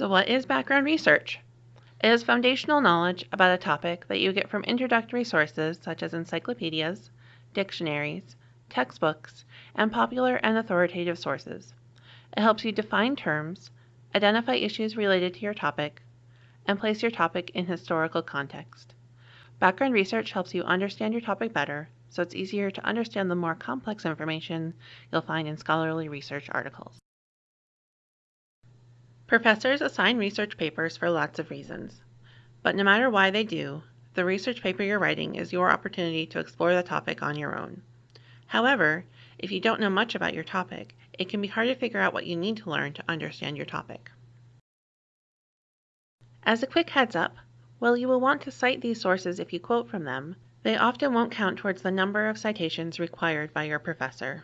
So what is background research? It is foundational knowledge about a topic that you get from introductory sources such as encyclopedias, dictionaries, textbooks, and popular and authoritative sources. It helps you define terms, identify issues related to your topic, and place your topic in historical context. Background research helps you understand your topic better, so it's easier to understand the more complex information you'll find in scholarly research articles. Professors assign research papers for lots of reasons. But no matter why they do, the research paper you're writing is your opportunity to explore the topic on your own. However, if you don't know much about your topic, it can be hard to figure out what you need to learn to understand your topic. As a quick heads up, while you will want to cite these sources if you quote from them, they often won't count towards the number of citations required by your professor.